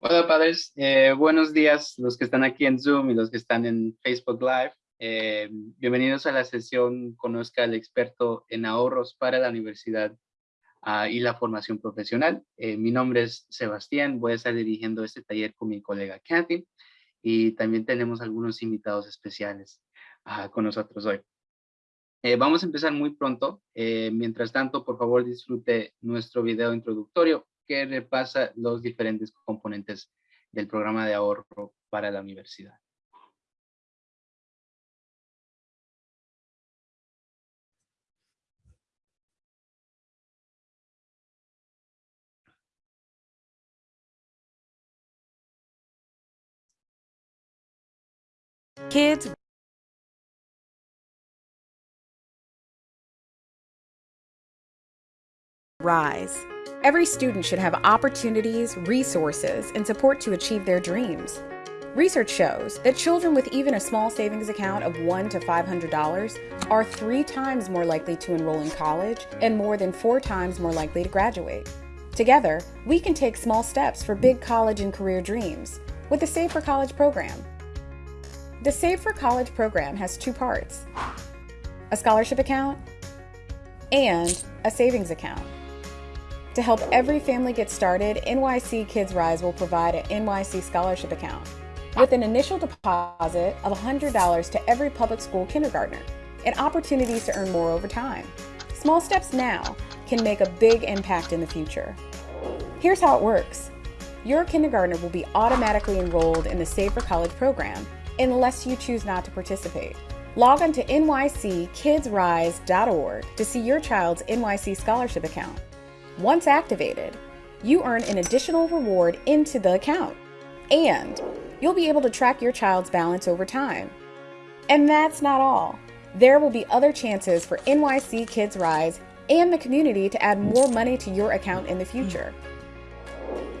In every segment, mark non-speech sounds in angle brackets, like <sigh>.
Hola padres, eh, buenos días los que están aquí en Zoom y los que están en Facebook Live. Eh, bienvenidos a la sesión Conozca al experto en ahorros para la universidad ah, y la formación profesional. Eh, mi nombre es Sebastián, voy a estar dirigiendo este taller con mi colega Kathy y también tenemos algunos invitados especiales ah, con nosotros hoy. vamos a empezar muy pronto. mientras tanto, por favor, disfrute nuestro video introductorio que repasa los diferentes componentes del programa de ahorro para la universidad. Kids rise. Every student should have opportunities, resources, and support to achieve their dreams. Research shows that children with even a small savings account of $1 to $500 are three times more likely to enroll in college and more than four times more likely to graduate. Together, we can take small steps for big college and career dreams with the Save for College program. The Save for College program has two parts a scholarship account and a savings account. To help every family get started, NYC Kids Rise will provide an NYC scholarship account with an initial deposit of $100 to every public school kindergartner and opportunities to earn more over time. Small steps now can make a big impact in the future. Here's how it works. Your kindergartner will be automatically enrolled in the Save for College program unless you choose not to participate. Log on to nyckidsrise.org to see your child's NYC scholarship account. Once activated, you earn an additional reward into the account, and you'll be able to track your child's balance over time. And that's not all. There will be other chances for NYC Kids Rise and the community to add more money to your account in the future.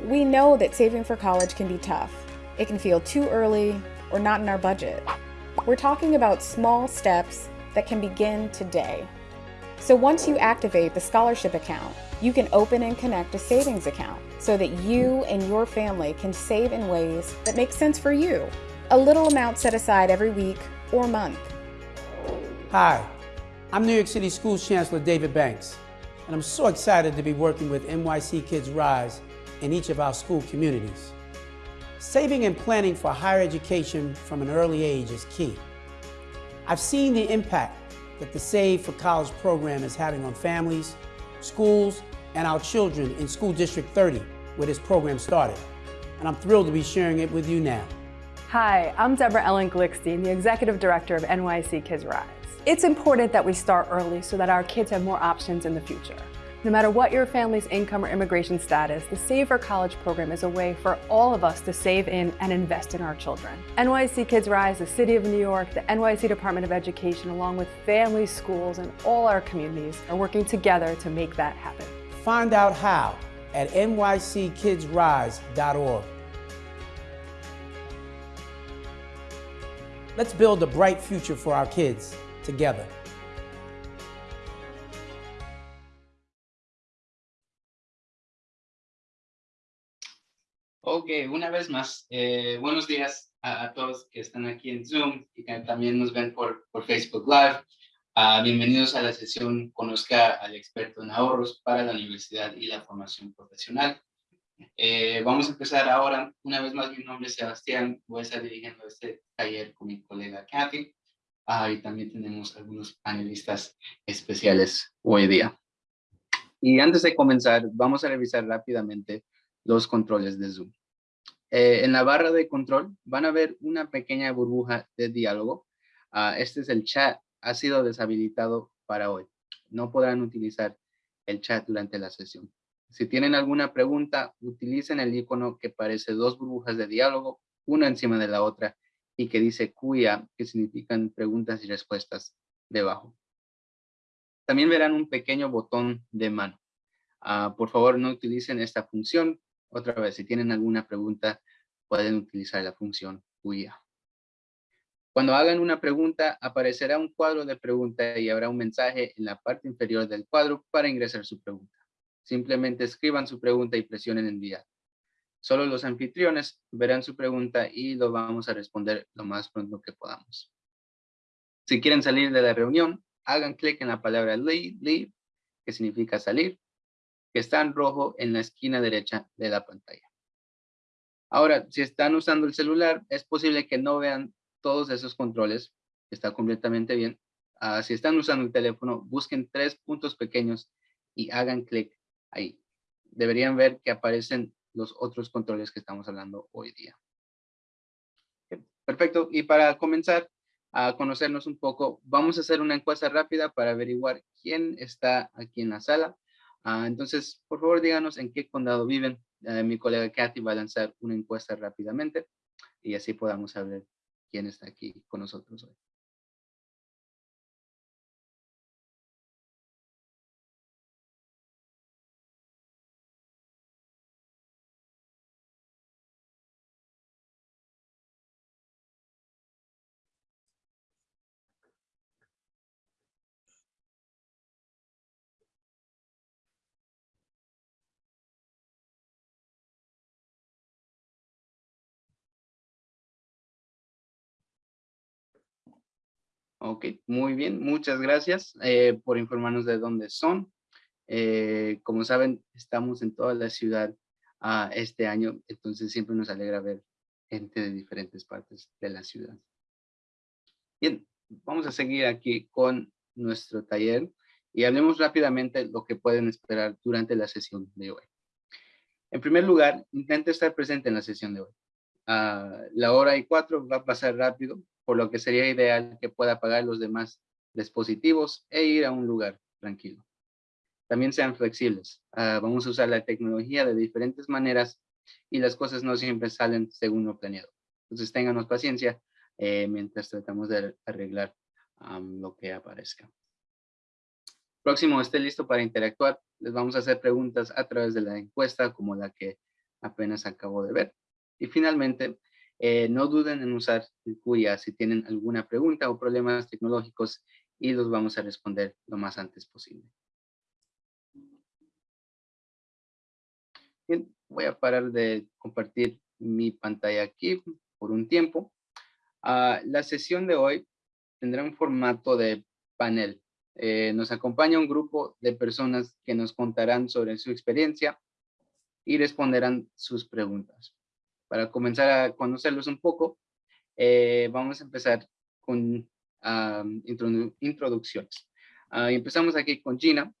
We know that saving for college can be tough. It can feel too early or not in our budget. We're talking about small steps that can begin today. So once you activate the scholarship account, you can open and connect a savings account so that you and your family can save in ways that make sense for you. A little amount set aside every week or month. Hi, I'm New York City Schools Chancellor David Banks, and I'm so excited to be working with NYC Kids Rise in each of our school communities. Saving and planning for higher education from an early age is key. I've seen the impact that the Save for College program is having on families, schools, and our children in School District 30, where this program started. And I'm thrilled to be sharing it with you now. Hi, I'm Deborah Ellen Glickstein, the Executive Director of NYC Kids Rise. It's important that we start early so that our kids have more options in the future. No matter what your family's income or immigration status, the Save for College program is a way for all of us to save in and invest in our children. NYC Kids Rise, the City of New York, the NYC Department of Education, along with families, schools, and all our communities are working together to make that happen. Find out how at nyckidsrise.org. Let's build a bright future for our kids together. Ok, una vez más, eh, buenos días a, todos que están aquí en Zoom y que también nos ven por, por Facebook Live. Uh, bienvenidos a la sesión Conozca al experto en ahorros para la universidad y la formación profesional. Eh, vamos a empezar ahora. Una vez más, mi nombre es Sebastián. Voy a estar dirigiendo este taller con mi colega Kathy. Uh, y también tenemos algunos panelistas especiales hoy día. Y antes de comenzar, vamos a revisar rápidamente los controles de Zoom. Eh, en la barra de control van a ver una pequeña burbuja de diálogo. Uh, este es el chat, ha sido deshabilitado para hoy. No podrán utilizar el chat durante la sesión. Si tienen alguna pregunta, utilicen el icono que parece dos burbujas de diálogo, una encima de la otra, y que dice cuya, que significan preguntas y respuestas debajo. También verán un pequeño botón de mano. Uh, por favor, no utilicen esta función otra vez, si tienen alguna pregunta, pueden utilizar la función cuya. Cuando hagan una pregunta, aparecerá un cuadro de pregunta y habrá un mensaje en la parte inferior del cuadro para ingresar su pregunta. Simplemente escriban su pregunta y presionen enviar. Solo los anfitriones verán su pregunta y lo vamos a responder lo más pronto que podamos. Si quieren salir de la reunión, hagan clic en la palabra leave, que significa salir, que está en rojo en la esquina derecha de la pantalla. Ahora, si están usando el celular, es posible que no vean todos esos controles, está completamente bien. Ah, si están usando el teléfono, busquen tres puntos pequeños y hagan clic ahí. Deberían ver que aparecen los otros controles que estamos hablando hoy día. Perfecto. Y para comenzar a conocernos un poco, vamos a hacer una encuesta rápida para averiguar quién está aquí en la sala. Ah, entonces, por favor, díganos en qué condado viven. Eh, mi colega Kathy va a lanzar una encuesta rápidamente y así podamos saber quién está aquí con nosotros hoy. Ok, muy bien, muchas gracias eh, por informarnos de dónde son. Eh, como saben, estamos en toda la ciudad uh, este año, entonces siempre nos alegra ver gente de diferentes partes de la ciudad. Bien, vamos a seguir aquí con nuestro taller y hablemos rápidamente lo que pueden esperar durante la sesión de hoy. En primer lugar, intente estar presente en la sesión de hoy. Uh, la hora y cuatro va a pasar rápido, por lo que sería ideal que pueda apagar los demás dispositivos e ir a un lugar tranquilo. También sean flexibles. Ah, vamos a usar la tecnología de diferentes maneras y las cosas no siempre salen según lo planeado. Entonces ténganos paciencia eh, mientras tratamos de arreglar lo que aparezca. Próximo, esté listo para interactuar. Les vamos a hacer preguntas a través de la encuesta como la que apenas acabo de ver. Y finalmente, eh, no duden en usar cuya si tienen alguna pregunta o problemas tecnológicos y los vamos a responder lo más antes posible. Bien, voy a parar de compartir mi pantalla aquí por un tiempo. Ah, la sesión de hoy tendrá un formato de panel. Eh, nos acompaña un grupo de personas que nos contarán sobre su experiencia y responderán sus preguntas para comenzar a conocerlos un poco, eh, vamos a empezar con introducciones. Ah, empezamos aquí con Gina.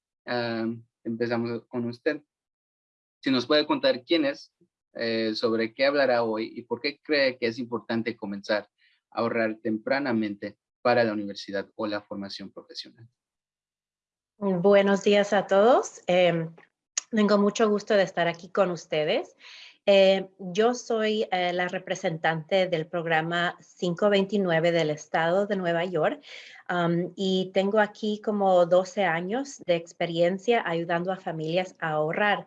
empezamos con usted. Si nos puede contar quién es, eh, sobre qué hablará hoy y por qué cree que es importante comenzar a ahorrar tempranamente para la universidad o la formación profesional. Buenos días a todos. Em, tengo mucho gusto de estar aquí con ustedes. Eh, yo soy eh, la representante del programa 529 del estado de Nueva York y tengo aquí como 12 años de experiencia ayudando a familias a ahorrar.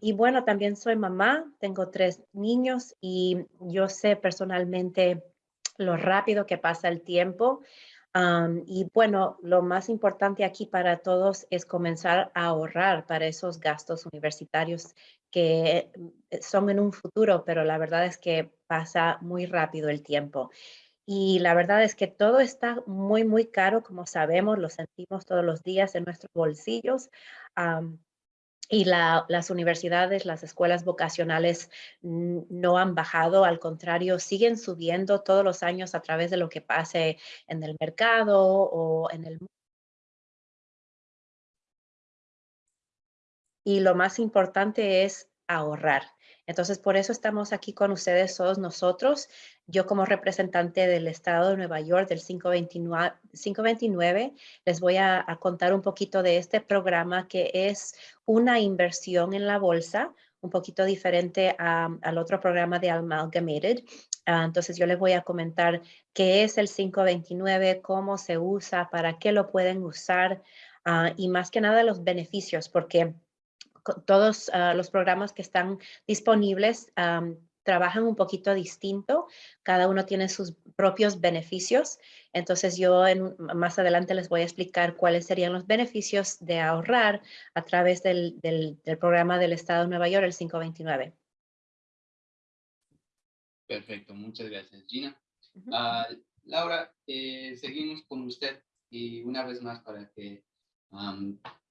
y bueno, también soy mamá, tengo tres niños y yo sé personalmente lo rápido que pasa el tiempo. Y bueno, lo más importante aquí para todos es comenzar a ahorrar para esos gastos universitarios que eh, son en un futuro, pero la verdad es que pasa muy rápido el tiempo. Y la verdad es que todo está muy, muy caro, como sabemos, lo sentimos todos los días en nuestros bolsillos. Y las universidades, las escuelas vocacionales no han bajado, al contrario, siguen subiendo todos los años a través de lo que pase en el mercado o en el mundo y lo más importante es ahorrar. Entonces, por eso estamos aquí con ustedes todos nosotros. Yo como representante del Estado de Nueva York del 529, les voy a, contar un poquito de este programa que es una inversión en la bolsa, un poquito diferente al otro programa de Amalgamated. Ah, entonces, yo les voy a comentar qué es el 529, cómo se usa, para qué lo pueden usar ah, y más que nada los beneficios, porque todos ah, los programas que están disponibles trabajan un poquito distinto, cada uno tiene sus propios beneficios, entonces yo más adelante les voy a explicar cuáles serían los beneficios de ahorrar a través del, del programa del Estado de Nueva York, el 529. Perfecto, muchas gracias, Gina. Ah, Laura, eh, seguimos con usted y una vez más para que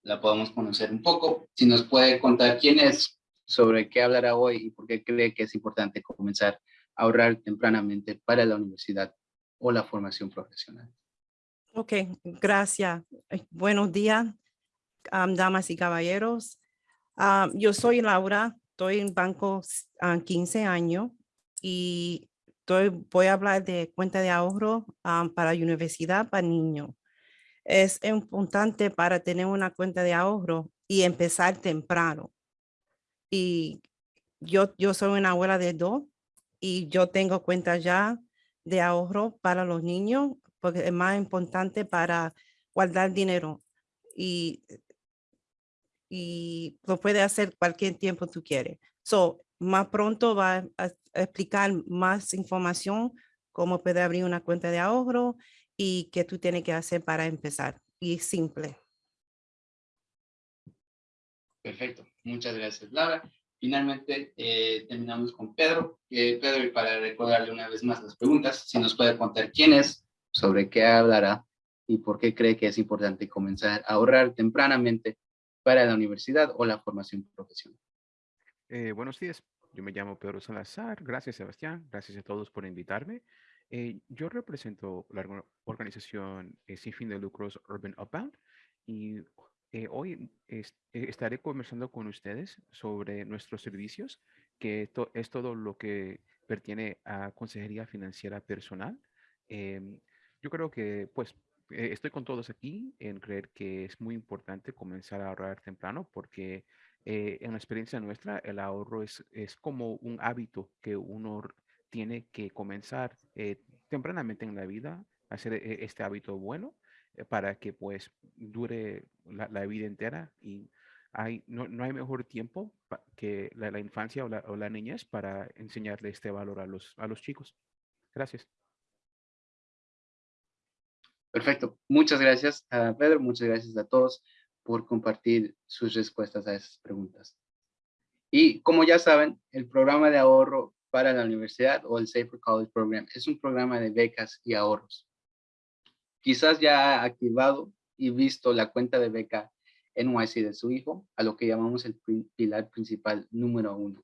la podamos conocer un poco, si nos puede contar quién es, sobre qué hablará hoy y por qué cree que es importante comenzar a ahorrar tempranamente para la universidad o la formación profesional. Ok, gracias. Eh, buenos días, damas y caballeros. yo soy Laura, estoy en banco 15 años y estoy, voy a hablar de cuenta de ahorro para la universidad para niños. Es importante para tener una cuenta de ahorro y empezar temprano. Y yo, yo soy una abuela de dos y yo tengo cuenta ya de ahorro para los niños porque es más importante para guardar dinero y, y lo puede hacer cualquier tiempo tú quieres. So, más pronto va a, explicar más información cómo puede abrir una cuenta de ahorro y qué tú tienes que hacer para empezar. Y simple. Perfecto. Muchas gracias, Laura. Finalmente, eh, terminamos con Pedro. Eh, Pedro, y para recordarle una vez más las preguntas, si nos puede contar quién es, sobre qué hablará y por qué cree que es importante comenzar a ahorrar tempranamente para la universidad o la formación profesional. Eh, buenos días, yo me llamo Pedro Salazar. Gracias, Sebastián. Gracias a todos por invitarme. Eh, yo represento la organización eh, sin fin de lucros Urban Upbound y hoy estaré conversando con ustedes sobre nuestros servicios, que es todo lo que pertiene a consejería financiera personal. Em, yo creo que, pues, eh, estoy con todos aquí en creer que es muy importante comenzar a ahorrar temprano porque eh, en la experiencia nuestra el ahorro es, es como un hábito que uno tiene que comenzar eh, tempranamente en la vida, hacer este hábito bueno para que pues dure la, vida entera y hay, no, no, hay mejor tiempo que la, la infancia o la, o la, niñez para enseñarle este valor a los, a los chicos. Gracias. Perfecto. Muchas gracias a Pedro, muchas gracias a todos por compartir sus respuestas a esas preguntas. Y como ya saben, el programa de ahorro para la universidad o el Safer College Program es un programa de becas y ahorros. Quizás ya ha activado y visto la cuenta de beca NYC de su hijo, a lo que llamamos el pilar principal número uno.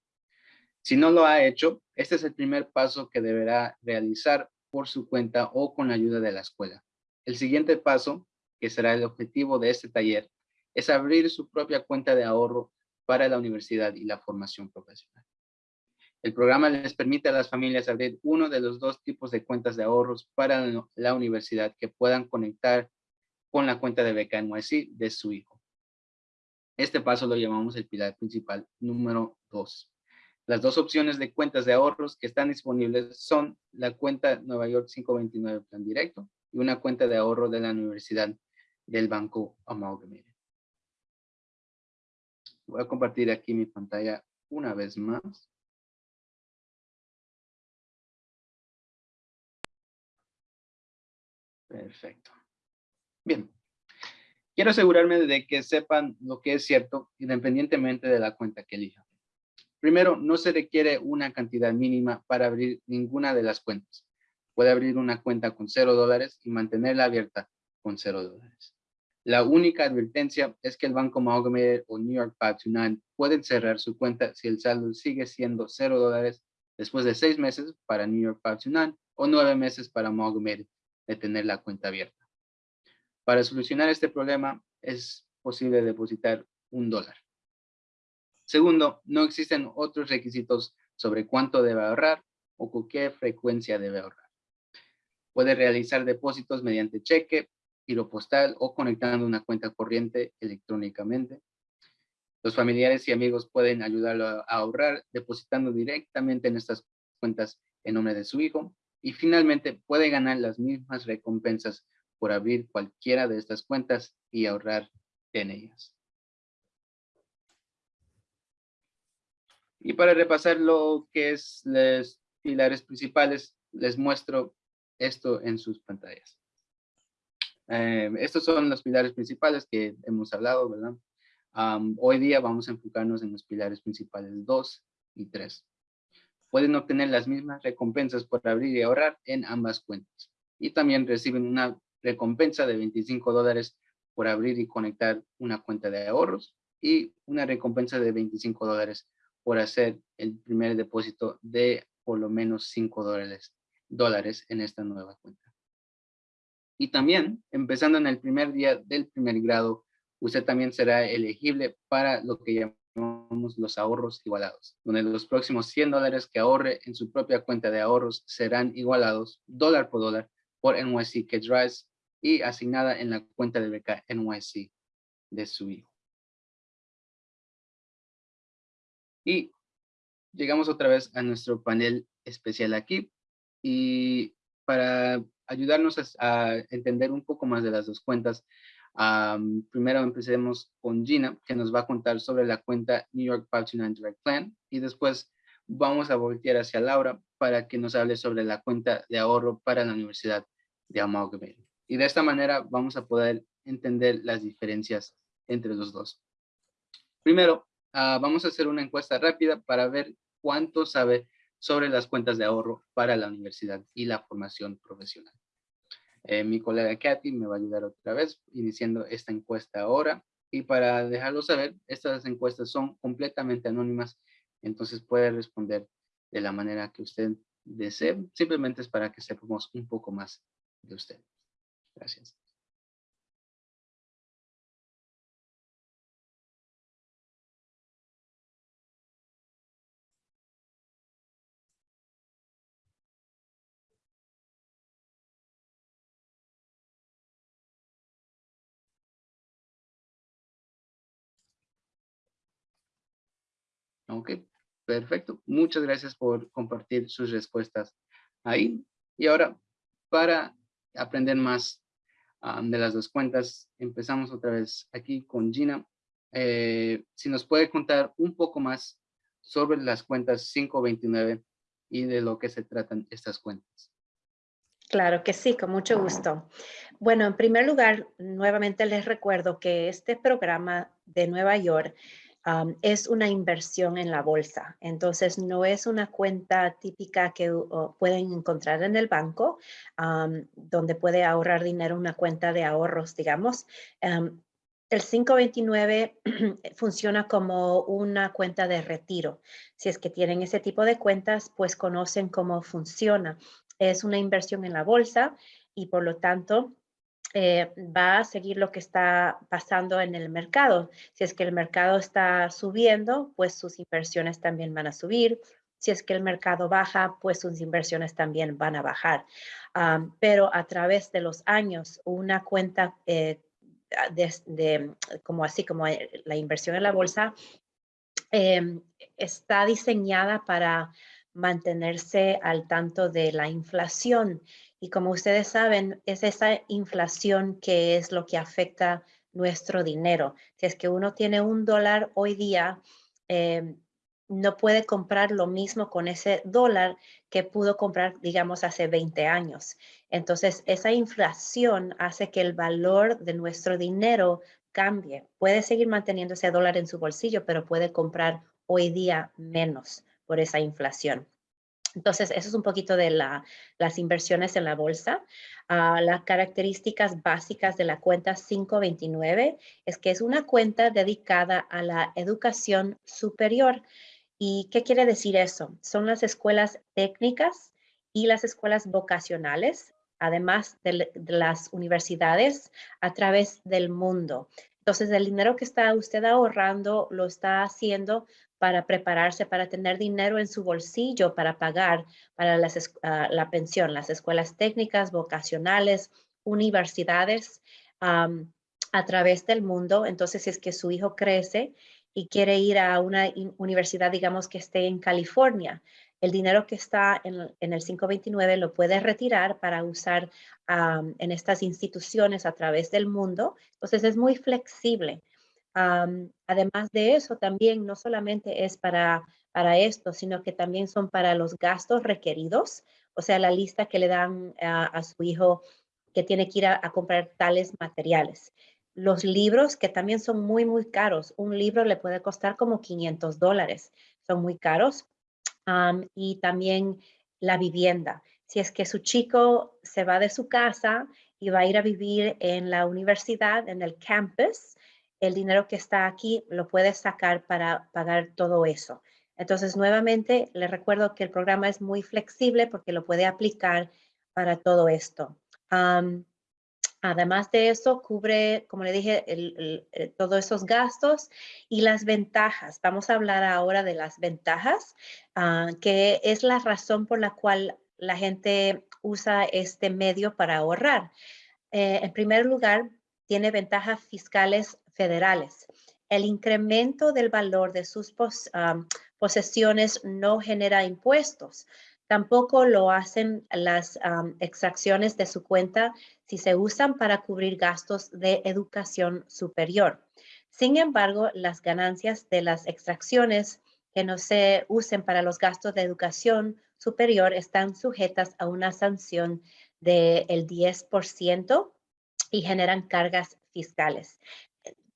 Si no lo ha hecho, este es el primer paso que deberá realizar por su cuenta o con la ayuda de la escuela. El siguiente paso, que será el objetivo de este taller, es abrir su propia cuenta de ahorro para la universidad y la formación profesional. El programa les permite a las familias abrir uno de los dos tipos de cuentas de ahorros para la universidad que puedan conectar con la cuenta de beca NYC de su hijo. Este paso lo llamamos el pilar principal número 2. Las dos opciones de cuentas de ahorros que están disponibles son la cuenta Nueva York 529 Plan Directo y una cuenta de ahorro de la Universidad del Banco Amalgamated. Voy a compartir aquí mi pantalla una vez más. Perfecto. Bien. Quiero asegurarme de que sepan lo que es cierto independientemente de la cuenta que elijan. Primero, no se requiere una cantidad mínima para abrir ninguna de las cuentas puede abrir una cuenta con cero dólares y mantenerla abierta con cero dólares. La única advertencia es que el Banco Amalgamated o New York 529 pueden cerrar su cuenta si el saldo sigue siendo cero dólares después de seis meses para New York 529 o nueve meses para Amalgamated de tener la cuenta abierta. Para solucionar este problema es posible depositar un dólar. Segundo, no existen otros requisitos sobre cuánto debe ahorrar o con qué frecuencia debe ahorrar. Puede realizar depósitos mediante cheque, giro postal o conectando una cuenta corriente electrónicamente. Los familiares y amigos pueden ayudarlo a ahorrar depositando directamente en estas cuentas en nombre de su hijo. Y finalmente puede ganar las mismas recompensas por abrir cualquiera de estas cuentas y ahorrar en ellas. Y para repasar lo que es los pilares principales, les muestro esto en sus pantallas. Eh, estos son los pilares principales que hemos hablado, ¿verdad? hoy día vamos a enfocarnos en los pilares principales 2 y 3. Pueden obtener las mismas recompensas por abrir y ahorrar en ambas cuentas. Y también reciben una recompensa de 25 dólares por abrir y conectar una cuenta de ahorros y una recompensa de 25 dólares por hacer el primer depósito de por lo menos 5 dólares, dólares en esta nueva cuenta. Y también, empezando en el primer día del primer grado, usted también será elegible para lo que llamamos los ahorros igualados, donde los próximos 100 dólares que ahorre en su propia cuenta de ahorros serán igualados dólar por dólar por NYC Kids Rise y asignada en la cuenta de beca NYC de su hijo. Y llegamos otra vez a nuestro panel especial aquí. Y para ayudarnos a, entender un poco más de las dos cuentas, primero empecemos con Gina, que nos va a contar sobre la cuenta New York 529 Direct Plan. Y después vamos a voltear hacia Laura para que nos hable sobre la cuenta de ahorro para la Universidad de Amalgamated. Y de esta manera vamos a poder entender las diferencias entre los dos. Primero, Ah, vamos a hacer una encuesta rápida para ver cuánto sabe sobre las cuentas de ahorro para la universidad y la formación profesional. Eh, mi colega Kathy me va a ayudar otra vez iniciando esta encuesta ahora. Y para dejarlo saber, estas encuestas son completamente anónimas, entonces puede responder de la manera que usted desee. Simplemente es para que sepamos un poco más de usted. Gracias. Ok, perfecto. Muchas gracias por compartir sus respuestas ahí. Y ahora, para aprender más de las dos cuentas, empezamos otra vez aquí con Gina. Eh, si nos puede contar un poco más sobre las cuentas 529 y de lo que se tratan estas cuentas. Claro que sí, con mucho gusto. Bueno, en primer lugar, nuevamente les recuerdo que este programa de Nueva York es una inversión en la bolsa. Entonces, no es una cuenta típica que pueden encontrar en el banco, donde puede ahorrar dinero, una cuenta de ahorros, digamos. el 529 <clears throat> funciona como una cuenta de retiro. Si es que tienen ese tipo de cuentas, pues conocen cómo funciona. Es una inversión en la bolsa y por lo tanto eh, va a seguir lo que está pasando en el mercado. Si es que el mercado está subiendo, pues sus inversiones también van a subir. Si es que el mercado baja, pues sus inversiones también van a bajar. pero a través de los años, una cuenta eh, de, como así como la inversión en la bolsa em, está diseñada para mantenerse al tanto de la inflación y como ustedes saben, es esa inflación que es lo que afecta nuestro dinero. Si es que uno tiene un dólar hoy día, em, no puede comprar lo mismo con ese dólar que pudo comprar, digamos, hace 20 años. Entonces, esa inflación hace que el valor de nuestro dinero cambie. Puede seguir manteniendo ese dólar en su bolsillo, pero puede comprar hoy día menos por esa inflación. Entonces, eso es un poquito de las inversiones en la bolsa. Ah, las características básicas de la cuenta 529 es que es una cuenta dedicada a la educación superior. ¿Y qué quiere decir eso? Son las escuelas técnicas y las escuelas vocacionales, además de las universidades a través del mundo. Entonces, el dinero que está usted ahorrando lo está haciendo para prepararse, para tener dinero en su bolsillo, para pagar para ah, la pensión, las escuelas técnicas, vocacionales, universidades a través del mundo. Entonces, si es que su hijo crece y quiere ir a una universidad, digamos que esté en California, el dinero que está en, el 529 lo puede retirar para usar en estas instituciones a través del mundo. Entonces, es muy flexible además de eso, también no solamente es para, para esto, sino que también son para los gastos requeridos, o sea, la lista que le dan a, su hijo que tiene que ir a, comprar tales materiales. Los libros que también son muy, muy caros. Un libro le puede costar como 500 dólares. Son muy caros. y también la vivienda. Si es que su chico se va de su casa y va a ir a vivir en la universidad, en el campus, el dinero que está aquí lo puede sacar para pagar todo eso. Entonces, nuevamente, le recuerdo que el programa es muy flexible porque lo puede aplicar para todo esto. Am, Además de eso, cubre, como le dije, el, eh, todos esos gastos y las ventajas. Vamos a hablar ahora de las ventajas, ah, que es la razón por la cual la gente usa este medio para ahorrar. Eh, en primer lugar, tiene ventajas fiscales federales. El incremento del valor de sus ah, posesiones no genera impuestos. Tampoco lo hacen las extracciones de su cuenta si se usan para cubrir gastos de educación superior. Sin embargo, las ganancias de las extracciones que no se usen para los gastos de educación superior están sujetas a una sanción del 10% y generan cargas fiscales.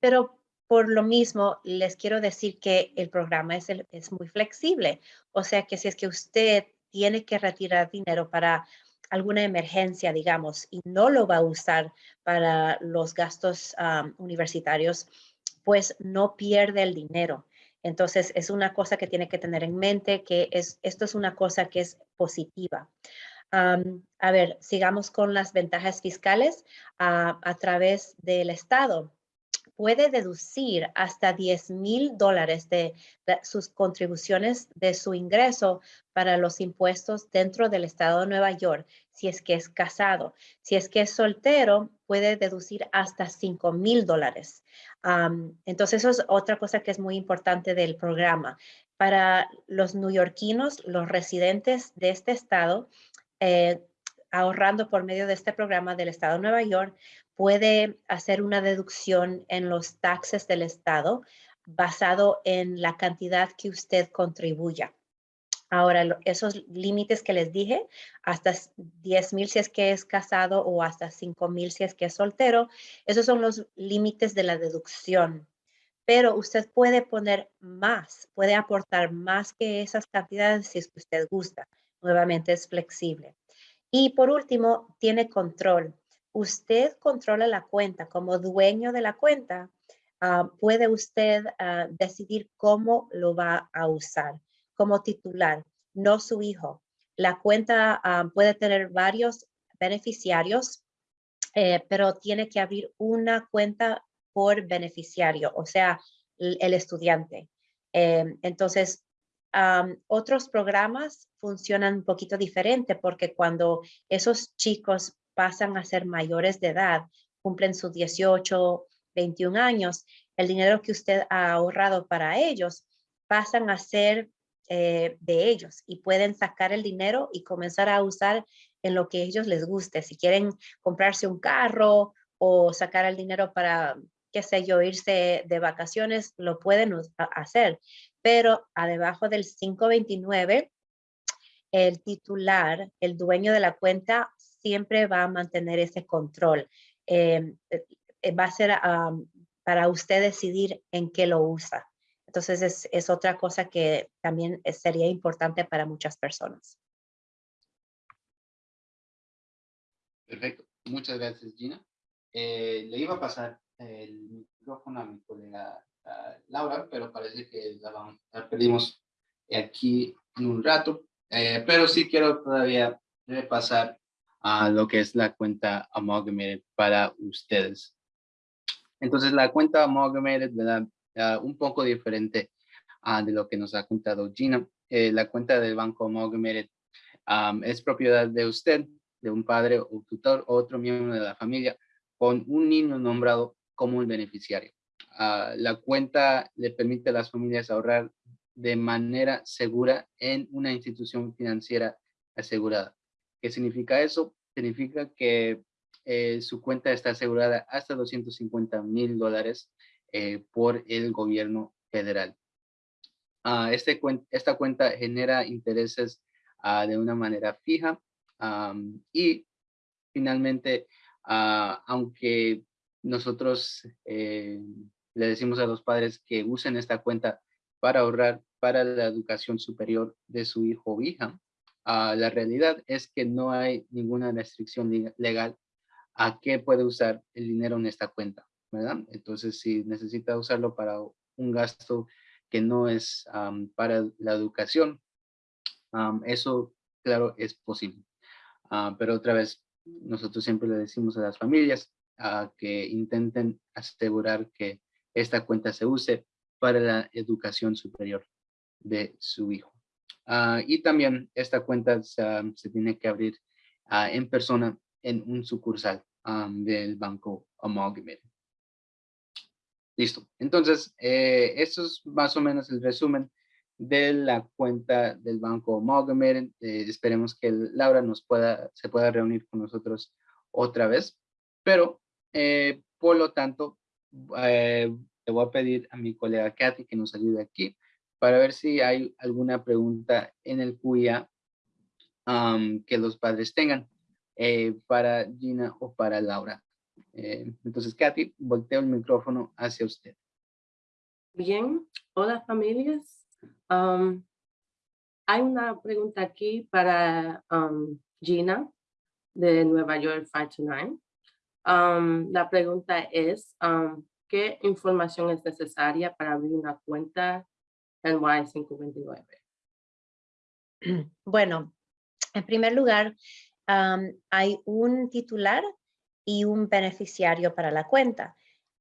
Pero por lo mismo, les quiero decir que el programa es, es muy flexible. O sea que si es que usted tiene que retirar dinero para alguna emergencia, digamos, y no lo va a usar para los gastos universitarios, pues no pierde el dinero. Entonces, es una cosa que tiene que tener en mente, que es, esto es una cosa que es positiva. a ver, sigamos con las ventajas fiscales a través del Estado puede deducir hasta 10 mil dólares de, sus contribuciones de su ingreso para los impuestos dentro del estado de Nueva York, si es que es casado. Si es que es soltero, puede deducir hasta 5 mil dólares. entonces, eso es otra cosa que es muy importante del programa. Para los neoyorquinos, los residentes de este estado, eh, ahorrando por medio de este programa del Estado de Nueva York, puede hacer una deducción en los taxes del Estado basado en la cantidad que usted contribuya. Ahora, esos límites que les dije, hasta 10 mil si es que es casado o hasta 5 mil si es que es soltero, esos son los límites de la deducción. Pero usted puede poner más, puede aportar más que esas cantidades si es que usted gusta. Nuevamente es flexible. Y por último, tiene control. Usted controla la cuenta como dueño de la cuenta. Ah, puede usted ah, decidir cómo lo va a usar como titular, no su hijo. La cuenta ah, puede tener varios beneficiarios, eh, pero tiene que abrir una cuenta por beneficiario, o sea, el, estudiante. Em, entonces, otros programas funcionan un poquito diferente porque cuando esos chicos pasan a ser mayores de edad, cumplen sus 18, 21 años, el dinero que usted ha ahorrado para ellos pasan a ser eh, de ellos y pueden sacar el dinero y comenzar a usar en lo que ellos les guste. Si quieren comprarse un carro o sacar el dinero para, qué sé yo, irse de vacaciones, lo pueden hacer pero a debajo del 529, el titular, el dueño de la cuenta, siempre va a mantener ese control. Em, eh, va a ser para usted decidir en qué lo usa. Entonces es, es otra cosa que también sería importante para muchas personas. Perfecto. Muchas gracias, Gina. Eh, le iba a pasar el micrófono a mi colega Laura, pero parece que la, perdimos aquí en un rato. Eh, pero sí quiero todavía repasar a lo que es la cuenta Amalgamated para ustedes. Entonces, la cuenta Amalgamated, ¿verdad? un poco diferente uh, de lo que nos ha contado Gina. Eh, la cuenta del Banco Amalgamated um, es propiedad de usted, de un padre o tutor, otro miembro de la familia, con un niño nombrado como el beneficiario. La cuenta le permite a las familias ahorrar de manera segura en una institución financiera asegurada. ¿Qué significa eso? Significa que eh, su cuenta está asegurada hasta 250 mil dólares eh, por el gobierno federal. Uh, este, esta cuenta genera intereses ah, de una manera fija y finalmente, aunque nosotros eh, le decimos a los padres que usen esta cuenta para ahorrar, para la educación superior de su hijo o hija. Ah, la realidad es que no hay ninguna restricción legal a qué puede usar el dinero en esta cuenta, ¿verdad? Entonces, si necesita usarlo para un gasto que no es para la educación, eso, claro, es posible. Ah, pero otra vez, nosotros siempre le decimos a las familias que intenten asegurar que esta cuenta se use para la educación superior de su hijo. Ah, y también esta cuenta se, se tiene que abrir ah, en persona en un sucursal am, del banco Amalgamated. Listo. Entonces, eh, esto es más o menos el resumen de la cuenta del banco Amalgamated. Eh, esperemos que Laura nos pueda, se pueda reunir con nosotros otra vez. Pero, eh, por lo tanto, eh, le voy a pedir a mi colega Kathy que nos ayude aquí para ver si hay alguna pregunta en el am, que los padres tengan eh, para Gina o para Laura. Eh, entonces, Kathy, volteo el micrófono hacia usted. Bien, hola familias. Um, hay una pregunta aquí para Gina de Nueva York 529. Um, la pregunta es, ¿qué información es necesaria para abrir una cuenta NY529? Bueno, en primer lugar, hay un titular y un beneficiario para la cuenta.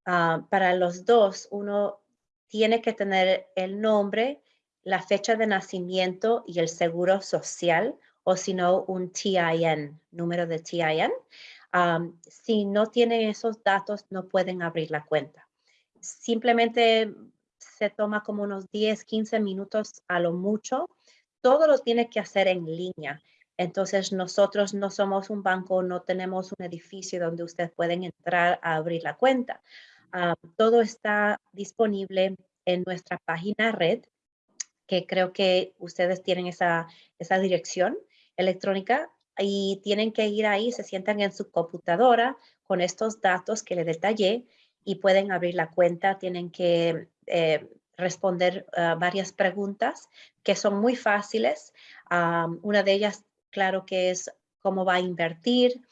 Ah, para los dos, uno tiene que tener el nombre, la fecha de nacimiento y el seguro social, o si no, un TIN, número de TIN. Am, si no tienen esos datos, no pueden abrir la cuenta. Simplemente se toma como unos 10, 15 minutos a lo mucho. Todo lo tiene que hacer en línea. Entonces, nosotros no somos un banco, no tenemos un edificio donde ustedes pueden entrar a abrir la cuenta. Ah, todo está disponible en nuestra página red, que creo que ustedes tienen esa, esa dirección electrónica y tienen que ir ahí, se sientan en su computadora con estos datos que les detallé y pueden abrir la cuenta. Tienen que eh, responder ah, varias preguntas que son muy fáciles. Ah, una de ellas, claro que es cómo va a invertir,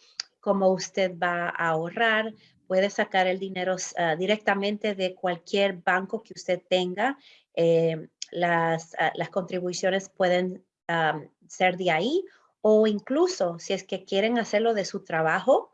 cómo usted va a ahorrar, puede sacar el dinero ah, directamente de cualquier banco que usted tenga. Eh, las, las contribuciones pueden ser de ahí o incluso si es que quieren hacerlo de su trabajo.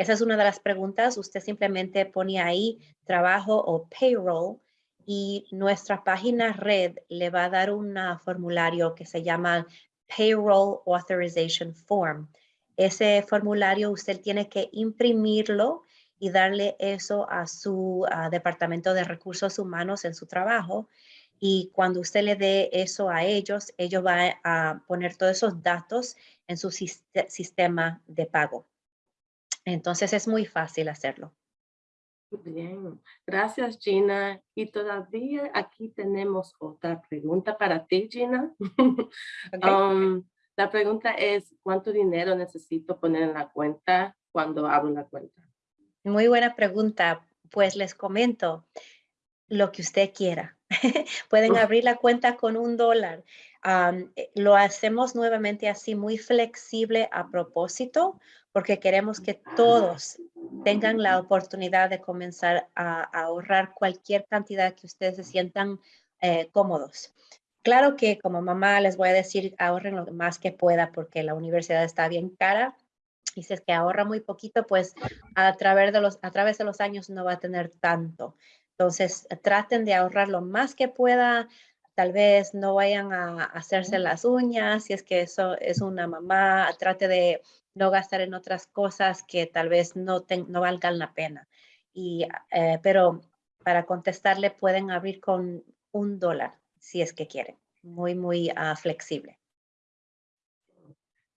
Esa es una de las preguntas. Usted simplemente pone ahí trabajo o payroll y nuestra página red le va a dar un formulario que se llama Payroll Authorization Form. Ese formulario usted tiene que imprimirlo y darle eso a su departamento de recursos humanos en su trabajo. Y cuando usted le dé eso a ellos, ellos van a poner todos esos datos en su siste- sistema de pago. Entonces es muy fácil hacerlo. Bien, gracias Gina. Y todavía aquí tenemos otra pregunta para ti, Gina. <laughs> Um, la pregunta es, ¿cuánto dinero necesito poner en la cuenta cuando abro la cuenta? Muy buena pregunta. Pues les comento lo que usted quiera. <laughs> Pueden abrir la cuenta con un dólar. Eh, lo hacemos nuevamente así, muy flexible a propósito, porque queremos que todos tengan la oportunidad de comenzar a, a ahorrar cualquier cantidad que ustedes se sientan eh, cómodos. Claro que como mamá les voy a decir, ahorren lo más que pueda porque la universidad está bien cara. Y si es que ahorra muy poquito, pues a través de los, a través de los años no va a tener tanto. Entonces, traten de ahorrar lo más que pueda. Tal vez no vayan a hacerse las uñas, si es que eso es una mamá, trate de no gastar en otras cosas que tal vez no, no valgan la pena. Y, eh, pero para contestarle, pueden abrir con un dólar, si es que quieren. Muy, muy ah, flexible.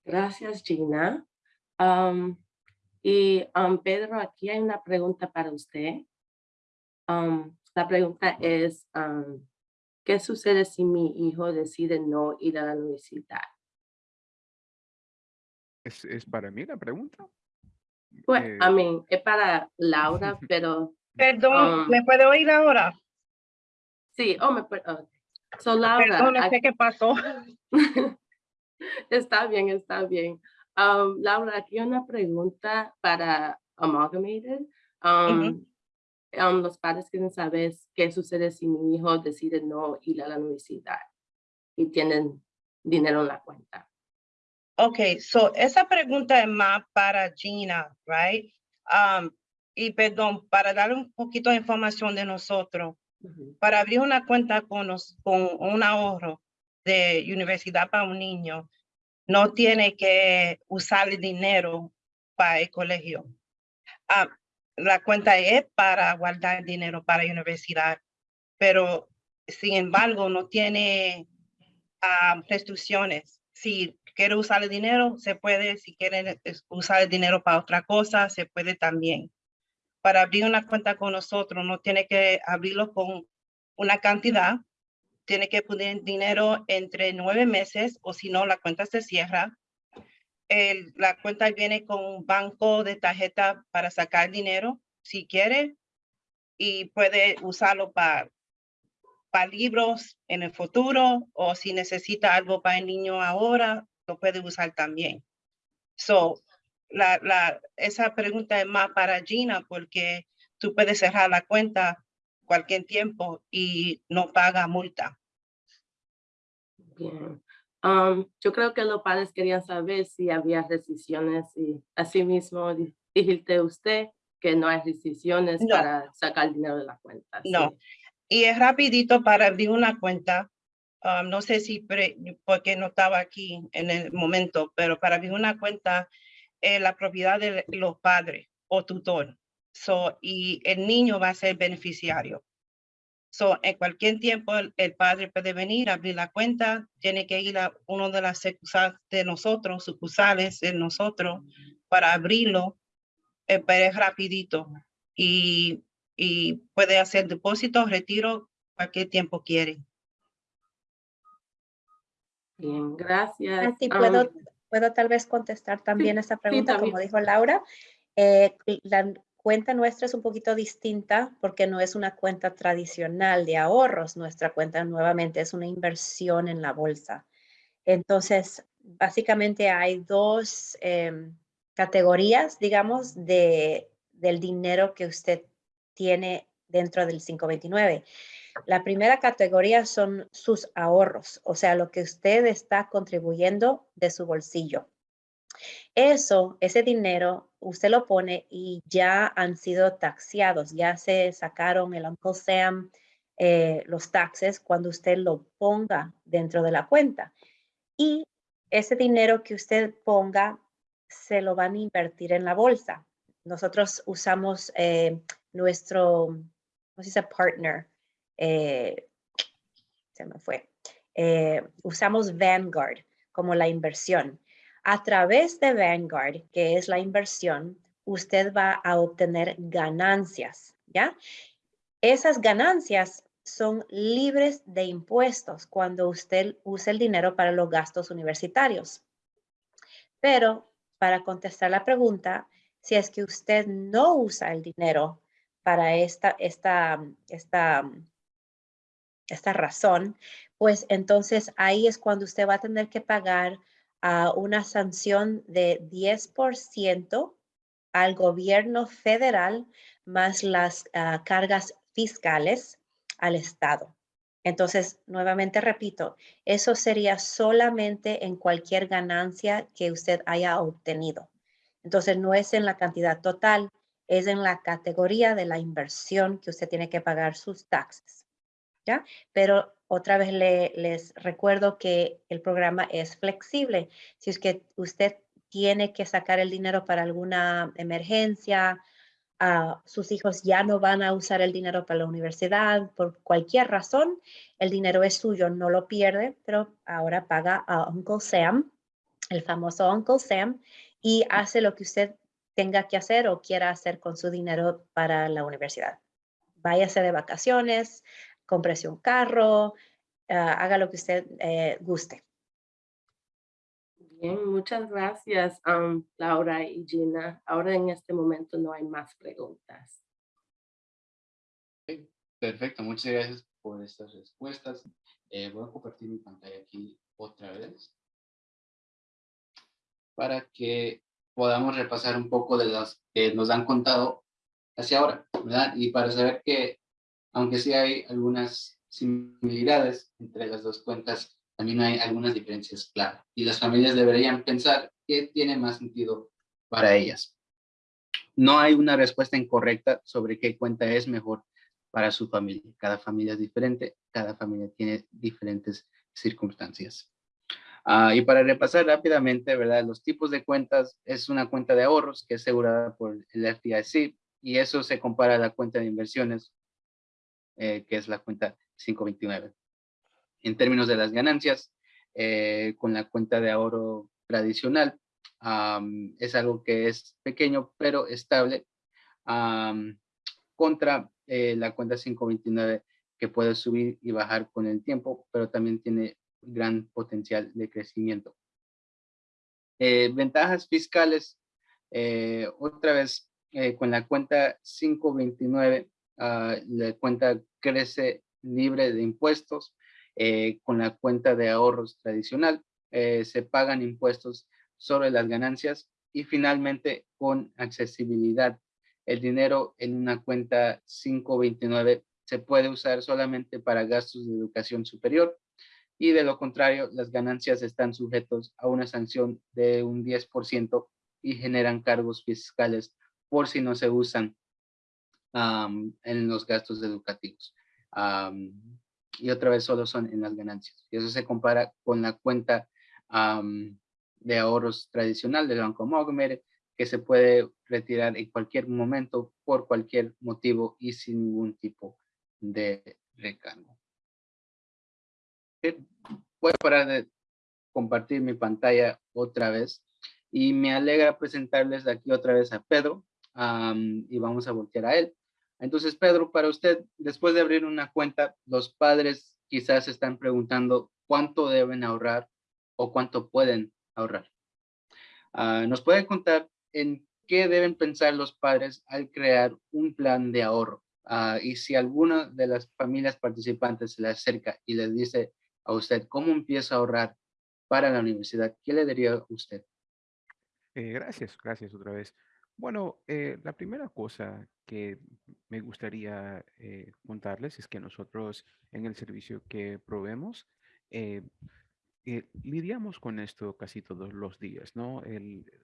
Gracias, Gina. Y am, Pedro, aquí hay una pregunta para usted. La pregunta es, ¿qué sucede si mi hijo decide no ir a la universidad? ¿Es, es para mí la pregunta? Pues, Eh, I mean, es para Laura, <laughs> pero Perdón, Um, ¿me puede oír ahora? sí, oh, me, per- oh, So, Laura, Perdón, no sé qué pasó. <laughs> está bien, está bien. Um, Laura, aquí una pregunta para Amalgamated. Um, um, los padres quieren saber qué sucede si mi hijo decide no ir a la universidad y tienen dinero en la cuenta. Ok, so esa pregunta es más para Gina, right? Um, y perdón, para dar un poquito de información de nosotros, para abrir una cuenta con, nos- con un ahorro de universidad para un niño, no tiene que usar el dinero para el colegio. Ah, la cuenta es para guardar dinero para la universidad, pero sin embargo no tiene ah, restricciones. Si quiere usar el dinero, se puede. Si quiere usar el dinero para otra cosa, se puede también. Para abrir una cuenta con nosotros, no tiene que abrirlo con una cantidad. Tiene que poner dinero entre nueve meses o si no, la cuenta se cierra. El- la cuenta viene con un banco de tarjeta para sacar dinero si quiere y puede usarlo para para libros en el futuro o si necesita algo para el niño ahora, lo puede usar también. So, la, la, esa pregunta es más para Gina porque tú puedes cerrar la cuenta cualquier tiempo y no paga multa. Bien. Um, yo creo que los padres querían saber si había restricciones y asimismo di- dijiste usted que no hay restricciones No. para sacar dinero de la cuenta. No. sí. Y es rapidito para abrir una cuenta. um, no sé si pre- porque no estaba aquí en el momento, pero para abrir una cuenta es la propiedad de los padres o tutor. So, y el niño va a ser beneficiario. So, en cualquier tiempo el, el padre puede venir abrir la cuenta, tiene que ir a uno de las sucursales de nosotros, sucursales de nosotros, para abrirlo, eh, pero es rapidito. Y y puede hacer depósito, retiro, cualquier tiempo quiere. Bien, gracias. Así Um, puedo, puedo tal vez contestar también esa pregunta, como también. dijo Laura. Eh, la cuenta nuestra es un poquito distinta porque no es una cuenta tradicional de ahorros. Nuestra cuenta nuevamente es una inversión en la bolsa. Entonces, básicamente hay dos em, categorías, digamos, de, del dinero que usted tiene dentro del 529. La primera categoría son sus ahorros, o sea, lo que usted está contribuyendo de su bolsillo. Eso, ese dinero, usted lo pone y ya han sido taxeados, ya se sacaron el Uncle Sam, eh, los taxes cuando usted lo ponga dentro de la cuenta. Y ese dinero que usted ponga se lo van a invertir en la bolsa. Nosotros usamos eh, nuestro, ¿cómo se dice? Partner. eh, se me fue. Usamos Vanguard como la inversión. A través de Vanguard, que es la inversión, usted va a obtener ganancias, ¿ya? Esas ganancias son libres de impuestos cuando usted usa el dinero para los gastos universitarios. Pero para contestar la pregunta, si es que usted no usa el dinero para esta, esta, esta, esta razón, pues entonces ahí es cuando usted va a tener que pagar a una sanción de 10% al gobierno federal más las ah, cargas fiscales al Estado. Entonces, nuevamente repito, eso sería solamente en cualquier ganancia que usted haya obtenido. Entonces, no es en la cantidad total, es en la categoría de la inversión que usted tiene que pagar sus taxes. ¿Ya? Pero otra vez le- les recuerdo que el programa es flexible. Si es que usted tiene que sacar el dinero para alguna emergencia, ah, sus hijos ya no van a usar el dinero para la universidad por cualquier razón, el dinero es suyo, no lo pierde, pero ahora paga a Uncle Sam, el famoso Uncle Sam, y hace lo que usted tenga que hacer o quiera hacer con su dinero para la universidad. Váyase de vacaciones, cómprese un carro, ah, haga lo que usted eh, guste. Bien, muchas gracias, um, Laura y Gina. Ahora en este momento no hay más preguntas. Perfecto, muchas gracias por estas respuestas. Eh, voy a compartir mi pantalla aquí otra vez para que podamos repasar un poco de las que nos han contado hacia ahora, ¿verdad? Y para saber que, aunque sí hay algunas similitudes entre las dos cuentas, también hay algunas diferencias claras. Y las familias deberían pensar qué tiene más sentido para ellas. No hay una respuesta incorrecta sobre qué cuenta es mejor para su familia. Cada familia es diferente, cada familia tiene diferentes circunstancias. Ah, y para repasar rápidamente, ¿verdad? Los tipos de cuentas es una cuenta de ahorros que es asegurada por el FDIC y eso se compara a la cuenta de inversiones, eh, que es la cuenta 529. En términos de las ganancias, eh, con la cuenta de ahorro tradicional, es algo que es pequeño pero estable contra eh, la cuenta 529 que puede subir y bajar con el tiempo, pero también tiene gran potencial de crecimiento. Eh, ventajas fiscales, otra vez con la cuenta 529, ah, la cuenta crece libre de impuestos, con la cuenta de ahorros tradicional, se pagan impuestos sobre las ganancias y finalmente con accesibilidad. El dinero en una cuenta 529 se puede usar solamente para gastos de educación superior y de lo contrario, las ganancias están sujetos a una sanción de un 10% y generan cargos fiscales por si no se usan en los gastos educativos. y otra vez solo son en las ganancias. Y eso se compara con la cuenta de ahorros tradicional del Banco Montgomery, que se puede retirar en cualquier momento por cualquier motivo y sin ningún tipo de recargo voy a parar de compartir mi pantalla otra vez y me alegra presentarles aquí otra vez a Pedro y vamos a voltear a él. Entonces, Pedro, para usted, después de abrir una cuenta, los padres quizás están preguntando cuánto deben ahorrar o cuánto pueden ahorrar. Ah, ¿Nos puede contar en qué deben pensar los padres al crear un plan de ahorro? Ah, y si alguna de las familias participantes se le acerca y les dice, a usted cómo empieza a ahorrar para la universidad, ¿qué le diría usted? Eh, gracias, gracias otra vez. Bueno, eh, la primera cosa que me gustaría eh, contarles es que nosotros en el servicio que proveemos, lidiamos con esto casi todos los días, ¿no?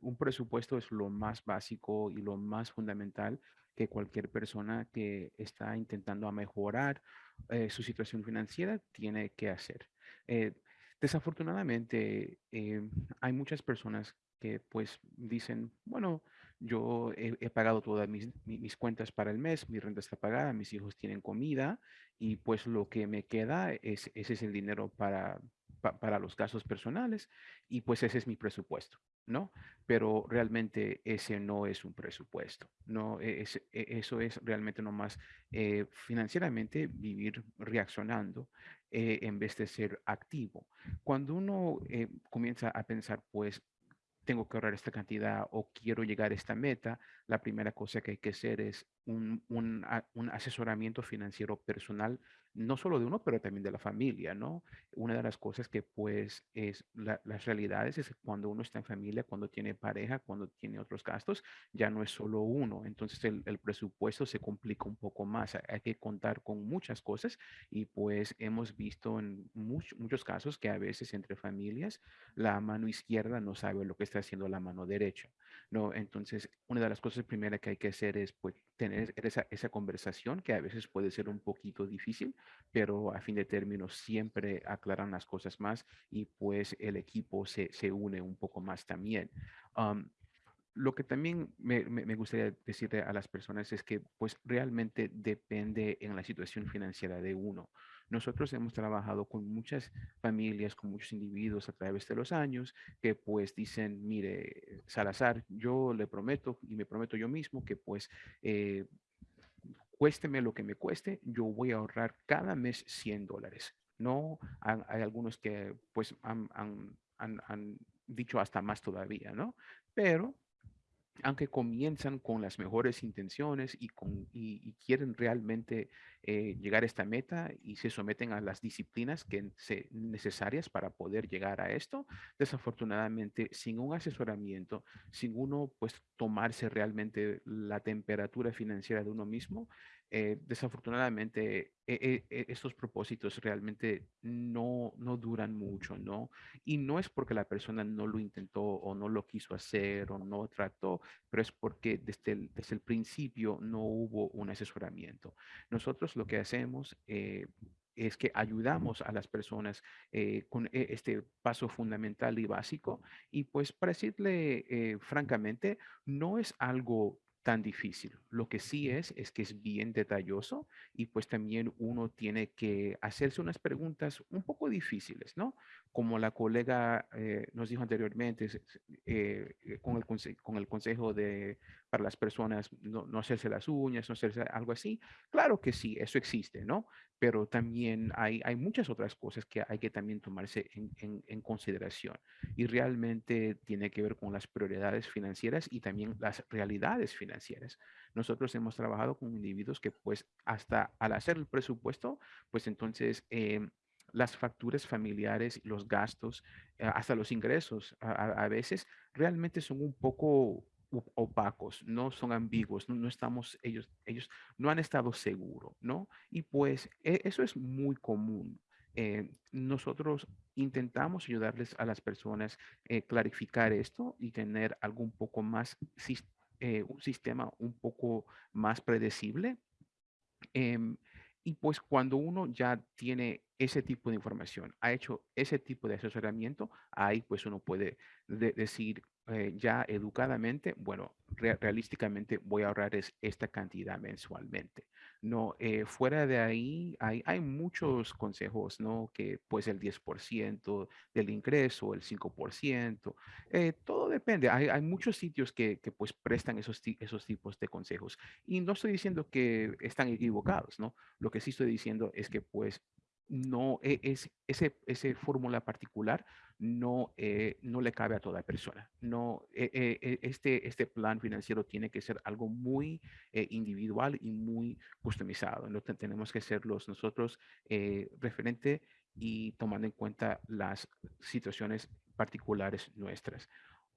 un presupuesto es lo más básico y lo más fundamental que cualquier persona que está intentando mejorar eh, su situación financiera tiene que hacer. Eh, desafortunadamente, eh, hay muchas personas que pues dicen, bueno, yo he, pagado todas mis, mis, cuentas para el mes, mi renta está pagada, mis hijos tienen comida y pues lo que me queda es ese es el dinero para, para los gastos personales y pues ese es mi presupuesto, ¿no? Pero realmente ese no es un presupuesto, ¿no? E, e, eso es realmente nomás eh, financieramente vivir reaccionando eh, en vez de ser activo. Cuando uno eh, comienza a pensar, pues, tengo que ahorrar esta cantidad o quiero llegar a esta meta, la primera cosa que hay que hacer es un, un, un asesoramiento financiero personal no solo de uno, pero también de la familia, ¿no? Una de las cosas que pues es las realidades es cuando uno está en familia, cuando tiene pareja, cuando tiene otros gastos, ya no es solo uno. Entonces el, presupuesto se complica un poco más. Hay que contar con muchas cosas y pues hemos visto en muchos casos que a veces entre familias la mano izquierda no sabe lo que está haciendo la mano derecha, ¿no? Entonces una de las cosas primeras que hay que hacer es pues tener esa conversación que a veces puede ser un poquito difícil, pero a fin de términos siempre aclaran las cosas más y pues el equipo se, se une un poco más también. lo que también me, me, gustaría decirle a las personas es que pues realmente depende en la situación financiera de uno. Nosotros hemos trabajado con muchas familias, con muchos individuos a través de los años que pues dicen, mire, Salazar, yo le prometo y me prometo yo mismo que pues eh, cuésteme lo que me cueste, yo voy a ahorrar cada mes 100 dólares. No, hay, algunos que pues han, han, han, dicho hasta más todavía, ¿no? Pero aunque comienzan con las mejores intenciones y, quieren realmente eh, llegar a esta meta y se someten a las disciplinas que se, necesarias para poder llegar a esto, desafortunadamente sin un asesoramiento, sin uno pues tomarse realmente la temperatura financiera de uno mismo, eh, desafortunadamente e, e, e, estos propósitos realmente no, no duran mucho, ¿no? Y no es porque la persona no lo intentó o no lo quiso hacer o no trató, pero es porque desde el, desde el principio no hubo un asesoramiento. Nosotros lo que hacemos... Eh, es que ayudamos a las personas eh, con este paso fundamental y básico. Y pues para decirle francamente, no es algo tan difícil. Lo que sí es, es que es bien detalloso y pues también uno tiene que hacerse unas preguntas un poco difíciles, ¿no? Como la colega eh, nos dijo anteriormente, eh, eh, con, el con el consejo de para las personas no, no, hacerse las uñas, no hacerse algo así. Claro que sí, eso existe, ¿no? Pero también hay, hay muchas otras cosas que hay que también tomarse en, en, en consideración y realmente tiene que ver con las prioridades financieras y también las realidades financieras. Nosotros hemos trabajado con individuos que pues hasta al hacer el presupuesto, pues entonces... Eh, las facturas familiares, los gastos, eh, hasta los ingresos, a, a, veces realmente son un poco opacos, no son ambiguos, no, estamos, ellos, ellos no han estado seguros, ¿no? Y pues e, eso es muy común. Eh, nosotros intentamos ayudarles a las personas eh, clarificar esto y tener algo un poco más, eh, un sistema un poco más predecible. Y pues cuando uno ya tiene ese tipo de información, ha hecho ese tipo de asesoramiento, ahí pues uno puede decir eh, ya educadamente, bueno, realísticamente voy a ahorrar es esta cantidad mensualmente. No, eh, fuera de ahí hay, hay muchos consejos, ¿no? Que pues el 10% del ingreso, el 5%, eh, todo depende. Hay, hay muchos sitios que, que, pues prestan esos, esos tipos de consejos. Y no estoy diciendo que están equivocados, ¿no? Lo que sí estoy diciendo es que pues no e, es ese, ese fórmula particular no, eh, no le cabe a toda persona. No, eh, eh, este, este plan financiero tiene que ser algo muy individual y muy customizado. No tenemos que serlos nosotros referente y tomando en cuenta las situaciones particulares nuestras.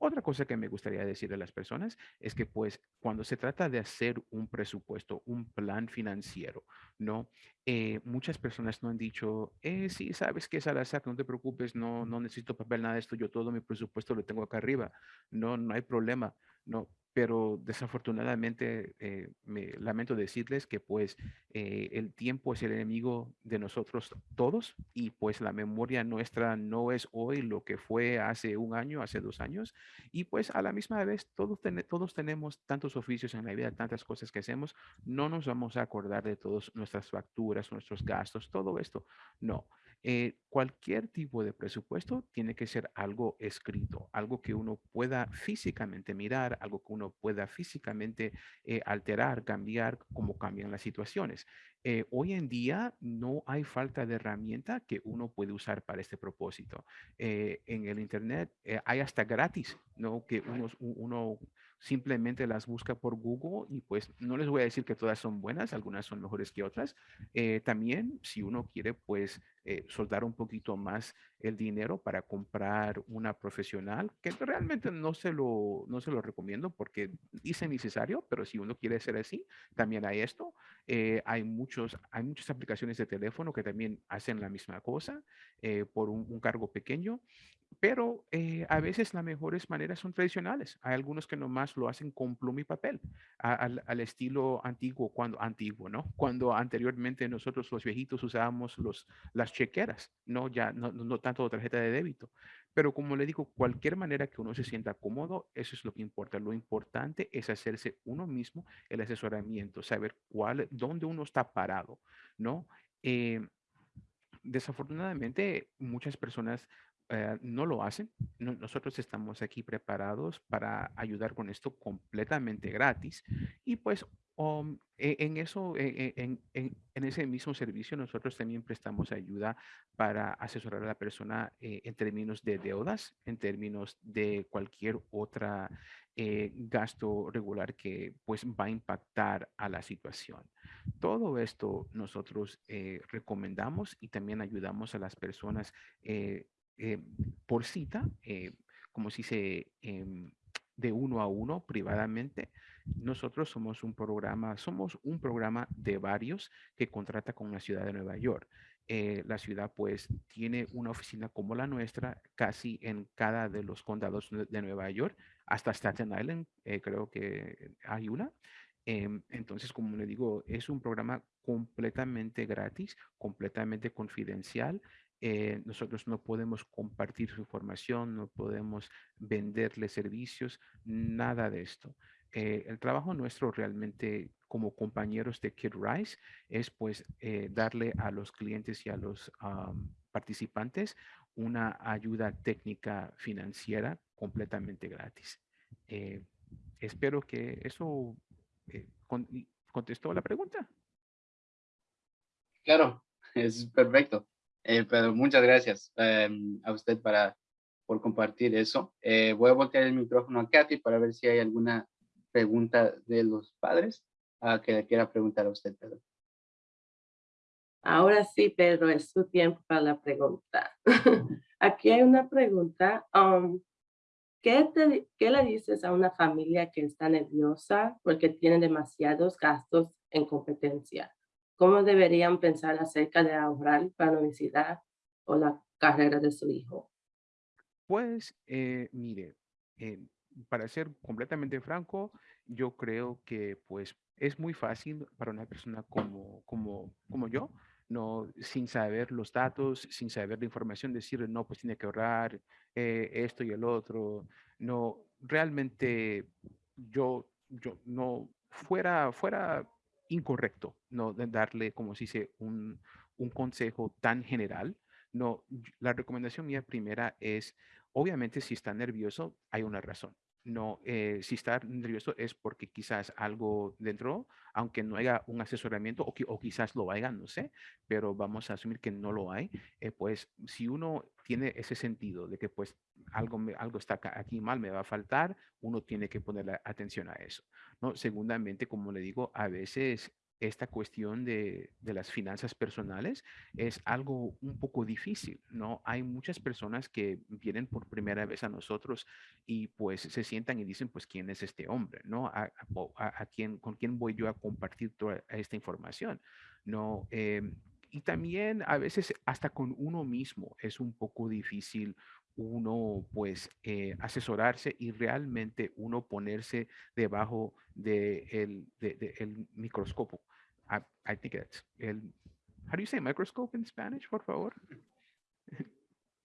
Otra cosa que me gustaría decir a las personas es que pues cuando se trata de hacer un presupuesto, un plan financiero, ¿no? Eh, muchas personas no han dicho, eh, sí, sabes que es al azar, no te preocupes, no, no necesito papel, nada de esto, yo todo mi presupuesto lo tengo acá arriba, no, no hay problema, no, pero desafortunadamente eh, me lamento decirles que pues eh, el tiempo es el enemigo de nosotros todos y pues la memoria nuestra no es hoy lo que fue hace un año, hace dos años y pues a la misma vez todos, todos tenemos tantos oficios en la vida, tantas cosas que hacemos, no nos vamos a acordar de todas nuestras facturas, nuestros gastos, todo esto, no. Eh, cualquier tipo de presupuesto tiene que ser algo escrito, algo que uno pueda físicamente mirar, algo que uno pueda físicamente eh, alterar, cambiar, como cambian las situaciones. Eh, hoy en día no hay falta de herramienta que uno puede usar para este propósito. en el Internet hay hasta gratis, ¿no? Que uno, uno simplemente las busca por Google y pues no les voy a decir que todas son buenas, algunas son mejores que otras. Eh, también si uno quiere pues eh, soldar un poquito más el dinero para comprar una profesional, que realmente no se lo, no se lo recomiendo porque dice necesario, pero si uno quiere ser así, también hay esto. Eh, hay, muchos, hay muchas aplicaciones de teléfono que también hacen la misma cosa por un, un cargo pequeño pero eh, a veces las mejores maneras son tradicionales. Hay algunos que nomás lo hacen con pluma y papel, al, al, estilo antiguo, cuando antiguo, ¿no? Cuando anteriormente nosotros los viejitos usábamos los, las chequeras, no ya no, no tanto tarjeta de débito. Pero como le digo, cualquier manera que uno se sienta cómodo, eso es lo que importa. Lo importante es hacerse uno mismo el asesoramiento, saber cuál, dónde uno está parado, ¿no? Eh, desafortunadamente, muchas personas eh, no lo hacen. nosotros estamos aquí preparados para ayudar con esto completamente gratis. Y pues Um, e- en eso, e- e- en, en- ese mismo servicio, nosotros también prestamos ayuda para asesorar a la persona eh, en términos de deudas, en términos de cualquier otra eh, gasto regular que pues va a impactar a la situación. Todo esto nosotros recomendamos y también ayudamos a las personas eh, por cita, eh, como si se em, de uno a uno privadamente. Nosotros somos un programa, somos un programa de varios que contrata con la ciudad de Nueva York. Eh, la ciudad pues tiene una oficina como la nuestra casi en cada de los condados de Nueva York, hasta Staten Island, creo que hay una. Em, entonces, como le digo, es un programa completamente gratis, completamente confidencial. Eh, nosotros no podemos compartir su información, no podemos venderle servicios, nada de esto. Eh, el trabajo nuestro realmente como compañeros de Kid Rise es pues eh, darle a los clientes y a los participantes una ayuda técnica financiera completamente gratis. Espero que eso contestó la pregunta. Claro, es perfecto. Eh, pero muchas gracias em, a usted para, por compartir eso. Eh, voy a voltear el micrófono a Kathy para ver si hay alguna pregunta de los padres ah, que le quiera preguntar a usted, Pedro. Ahora sí, Pedro, es su tiempo para la pregunta. <laughs> Aquí hay una pregunta. um, ¿qué, te ¿Qué le dices a una familia que está nerviosa porque tiene demasiados gastos en competencia? ¿Cómo deberían pensar acerca de ahorrar para la universidad o la carrera de su hijo? Pues, eh, mire, eh, para ser completamente franco, yo creo que pues es muy fácil para una persona como, como, como yo, no, sin saber los datos, sin saber la información, decir, no, pues tiene que ahorrar eh, esto y el otro. No, realmente yo, yo no fuera, fuera incorrecto, no darle, como se dice, un, un consejo tan general. No, la recomendación mía primera es Obviamente, si está nervioso, hay una razón. No, eh, si está nervioso es porque quizás algo dentro, aunque no haya un asesoramiento o, o quizás lo haya, no sé, pero vamos a asumir que no lo hay. eh, pues si uno tiene ese sentido de que pues algo, me- algo está aquí mal, me va a faltar, uno tiene que ponerle atención a eso. ¿no? Segundamente, como le digo, a veces esta cuestión de, de las finanzas personales es algo un poco difícil, ¿no? Hay muchas personas que vienen por primera vez a nosotros y pues se sientan y dicen, pues, ¿quién es este hombre, no? ¿A, a- quién, con quién voy yo a compartir toda esta información, no? Em, y también a veces hasta con uno mismo es un poco difícil uno pues eh, asesorarse y realmente uno ponerse debajo de el, de- de el microscopio. I, I think it's el, how do you say microscope in Spanish, por favor?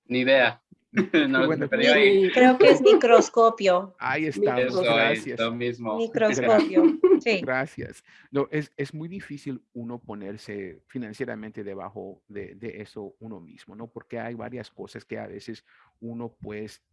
Ni idea. <laughs> no, Bueno, ahí- Creo que es microscopio. Ahí estamos, eso es gracias. lo mismo. Microscopio. <laughs> Sí. Gracias. No, es, es muy difícil uno ponerse financieramente debajo de, de eso uno mismo, ¿no? Porque hay varias cosas que a veces uno pues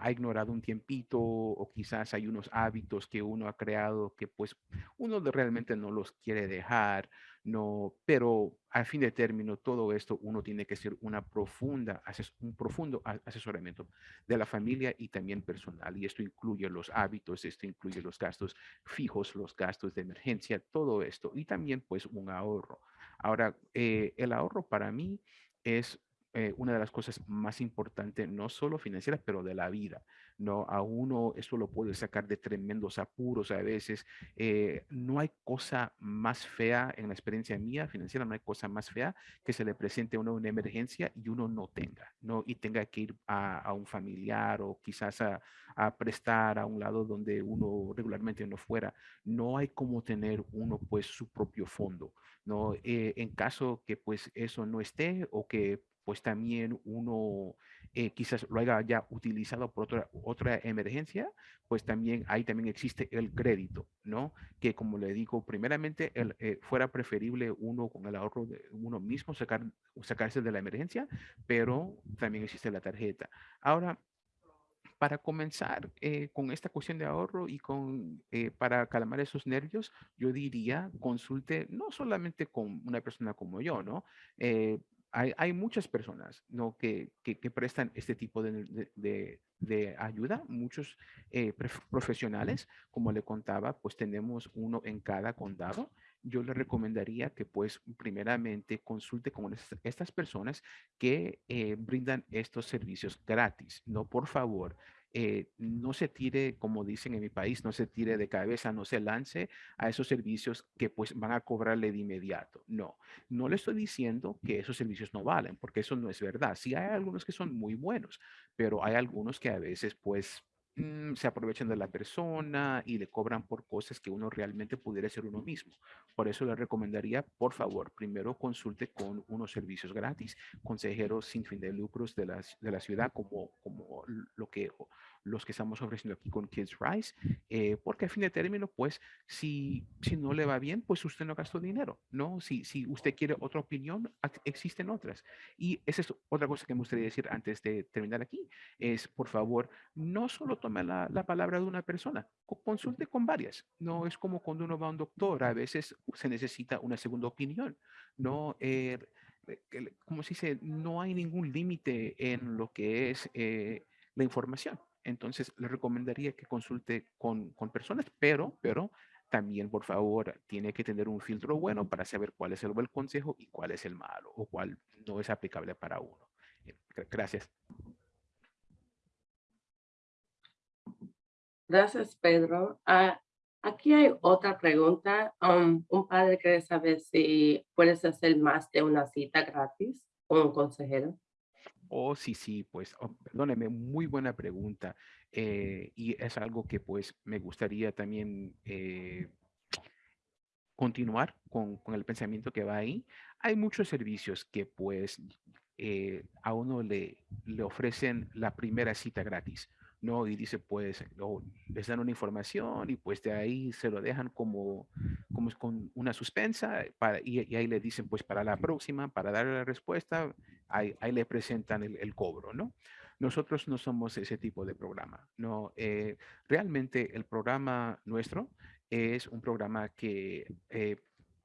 ha ignorado un tiempito o quizás hay unos hábitos que uno ha creado que pues uno realmente no los quiere dejar, no, pero al fin de término todo esto uno tiene que hacer una profunda, un profundo asesoramiento de la familia y también personal y esto incluye los hábitos, esto incluye los gastos fijos, los gastos de emergencia, todo esto y también pues un ahorro. Ahora, eh, el ahorro para mí es eh, una de las cosas más importantes, no solo financieras, pero de la vida. No, a uno eso lo puede sacar de tremendos apuros a veces. eh, no hay cosa más fea en la experiencia mía financiera, no hay cosa más fea que se le presente a uno una emergencia y uno no tenga, ¿no? Y tenga que ir a, a un familiar o quizás a, a prestar a un lado donde uno regularmente no fuera. No hay como tener uno pues su propio fondo, ¿no? Eh, en caso que pues eso no esté o que pues también uno eh, quizás lo haya ya utilizado por otra, otra emergencia, pues también ahí también existe el crédito, ¿no? Que como le digo, primeramente el, eh, fuera preferible uno con el ahorro de uno mismo sacar, sacarse de la emergencia, pero también existe la tarjeta. Ahora, para comenzar eh, con esta cuestión de ahorro y con, para calmar esos nervios, yo diría consulte no solamente con una persona como yo, ¿no? Hay, hay, muchas personas ¿no? que, que, que prestan este tipo de, de, de ayuda, muchos profesionales, como le contaba, pues tenemos uno en cada condado yo le recomendaría que pues primeramente consulte con estas personas que eh, brindan estos servicios gratis. No, por favor, eh, no se tire, como dicen en mi país, no se tire de cabeza, no se lance a esos servicios que pues van a cobrarle de inmediato. No, no le estoy diciendo que esos servicios no valen, porque eso no es verdad. Sí hay algunos que son muy buenos, pero hay algunos que a veces pues Mm, se aprovechan de la persona y le cobran por cosas que uno realmente pudiera ser uno mismo. Por eso le recomendaría, por favor, primero consulte con unos servicios gratis, consejeros sin fin de lucros de la, de la ciudad, como, como lo que los que estamos ofreciendo aquí con Kids Rise, eh, porque a fin de término, pues, si, si no le va bien, pues usted no gastó dinero, ¿no? Si, si usted quiere otra opinión, existen otras. Y esa es otra cosa que me gustaría decir antes de terminar aquí, es, por favor, no solo tome la, la palabra de una persona, consulte con varias. No es como cuando uno va a un doctor, a veces se necesita una segunda opinión, ¿no? Eh, como se dice, no hay ningún límite en lo que es eh, la información. Entonces, le recomendaría que consulte con, con personas, pero, pero también, por favor, tiene que tener un filtro bueno para saber cuál es el buen consejo y cuál es el malo o cuál no es aplicable para uno. Eh, gracias. Gracias, Pedro. Ah, aquí hay otra pregunta. Um, un padre quiere saber si puedes hacer más de una cita gratis con un consejero. Oh, sí, sí, pues, oh, perdóneme, muy buena pregunta. Eh, y es algo que pues me gustaría también eh, continuar con, el pensamiento que va ahí. Hay muchos servicios que pues eh, a uno le, le ofrecen la primera cita gratis. ¿No? Y dice, pues, les dan una información y pues de ahí se lo dejan como, como con una suspensa para, y, ahí le dicen, pues, para la próxima, para darle la respuesta, ahí, ahí le presentan el, el, cobro, ¿no? Nosotros no somos ese tipo de programa, ¿no? Eh, realmente el programa nuestro es un programa que eh,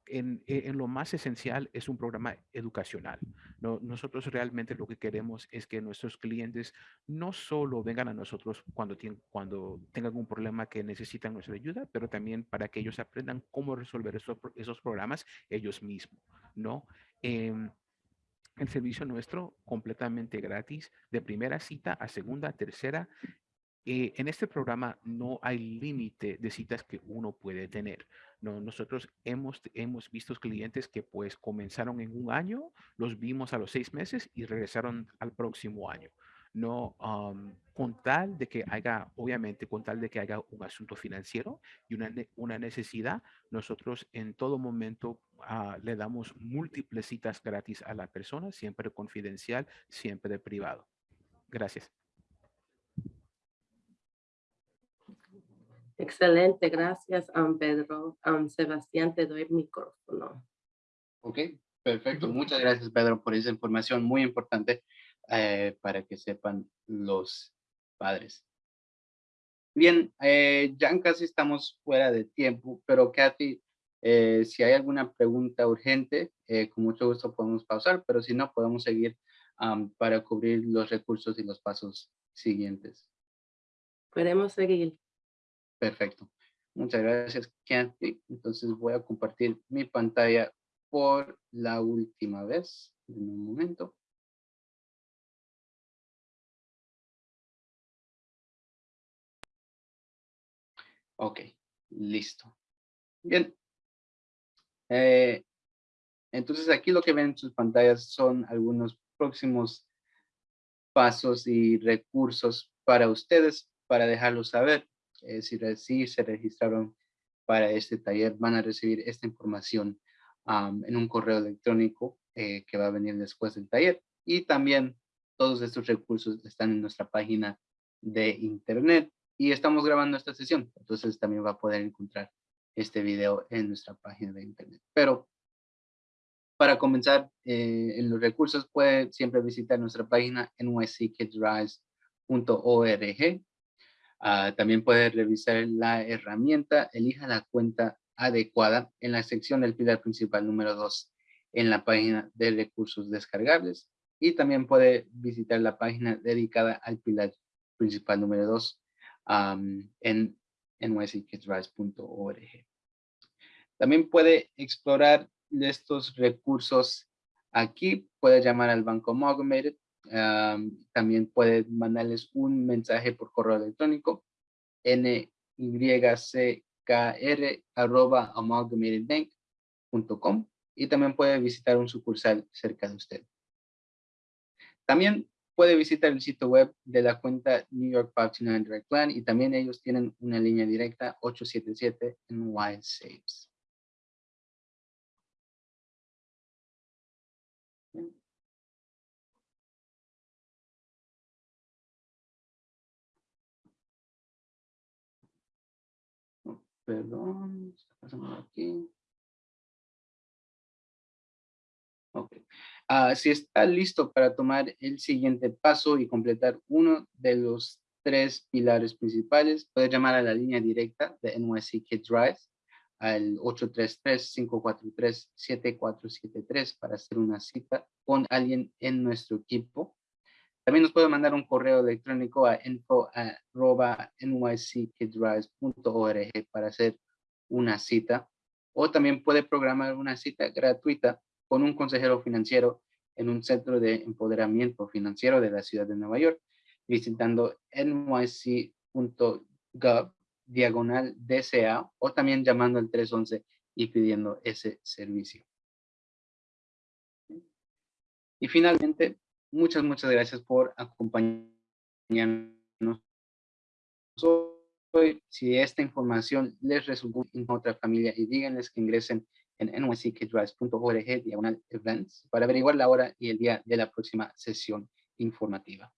en, e, en, lo más esencial es un programa educacional. ¿no? Nosotros realmente lo que queremos es que nuestros clientes no solo vengan a nosotros cuando, tienen, cuando tengan un problema que necesitan nuestra ayuda, pero también para que ellos aprendan cómo resolver esos, esos programas ellos mismos. ¿no? Eh, el servicio nuestro completamente gratis, de primera cita a segunda, tercera, eh, en este programa no hay límite de citas que uno puede tener. No, nosotros hemos, hemos visto clientes que pues comenzaron en un año, los vimos a los seis meses y regresaron al próximo año. No, con tal de que haya, obviamente, con tal de que haya un asunto financiero y una, una necesidad, nosotros en todo momento uh, le damos múltiples citas gratis a la persona, siempre confidencial, siempre privado. Gracias. Excelente, gracias, um, Pedro. Um, Sebastián, te doy el micrófono. Ok, perfecto. Muchas gracias, Pedro, por esa información muy importante eh, para que sepan los padres. Bien, eh, ya casi estamos fuera de tiempo, pero Kathy, eh, si hay alguna pregunta urgente, eh, con mucho gusto podemos pausar, pero si no, podemos seguir um, para cubrir los recursos y los pasos siguientes. Podemos seguir. Perfecto. Muchas gracias, Kathy. Entonces voy a compartir mi pantalla por la última vez. En un momento. Ok, listo. Bien. Eh, entonces aquí lo que ven en sus pantallas son algunos próximos pasos y recursos para ustedes, para dejarlos saber. Eh, si, se registraron para este taller, van a recibir esta información en un correo electrónico eh, que va a venir después del taller. Y también todos estos recursos están en nuestra página de internet y estamos grabando esta sesión. Entonces también va a poder encontrar este video en nuestra página de internet. Pero para comenzar eh, en los recursos puede siempre visitar nuestra página nyckidsrise.org Ah, también puede revisar la herramienta, elija la cuenta adecuada en la sección del pilar principal número 2 en la página de recursos descargables y también puede visitar la página dedicada al pilar principal número 2 en nyckidsrise.org. También puede explorar estos recursos aquí, puede llamar al Banco Amalgamated, también puede mandarles un mensaje por correo electrónico nyckr.amalgamatedbank.com y también puede visitar un sucursal cerca de usted. También puede visitar el sitio web de la cuenta New York 59 Direct Plan y también ellos tienen una línea directa 877 NY Saves. Perdón, está pasando aquí. Ok. Ah, si está listo para tomar el siguiente paso y completar uno de los tres pilares principales, puede llamar a la línea directa de NYC Kids Rise al 833-543-7473 para hacer una cita con alguien en nuestro equipo. También nos puede mandar un correo electrónico a info.nyckidsrise.org para hacer una cita. O también puede programar una cita gratuita con un consejero financiero en un centro de empoderamiento financiero de la ciudad de Nueva York, visitando nyc.gov diagonal DCA o también llamando al 311 y pidiendo ese servicio. Y finalmente, muchas, muchas gracias por acompañarnos hoy. Si esta información les resultó en otra familia y díganles que ingresen en nyckidrise.org diagonal events para averiguar la hora y el día de la próxima sesión informativa.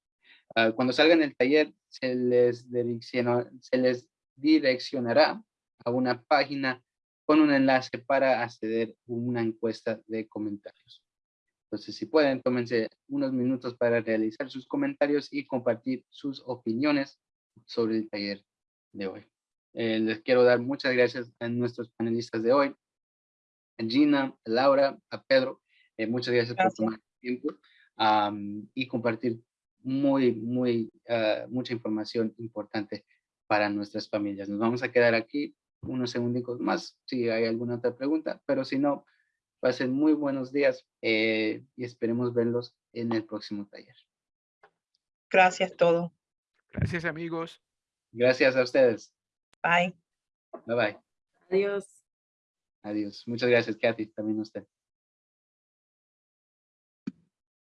Ah, cuando salgan del taller, se les, se les direccionará a una página con un enlace para acceder a una encuesta de comentarios. Entonces, si pueden, tómense unos minutos para realizar sus comentarios y compartir sus opiniones sobre el taller de hoy. Eh, les quiero dar muchas gracias a nuestros panelistas de hoy, a Gina, a Laura, a Pedro. Eh, muchas gracias, por tomar tiempo y compartir muy, muy, ah, mucha información importante para nuestras familias. Nos vamos a quedar aquí unos segundos más si hay alguna otra pregunta, pero si no, pasen muy buenos días eh, y esperemos verlos en el próximo taller. Gracias todo. Gracias amigos. Gracias a ustedes. Bye. Bye bye. Adiós. Adiós. Muchas gracias, Kathy. También a usted.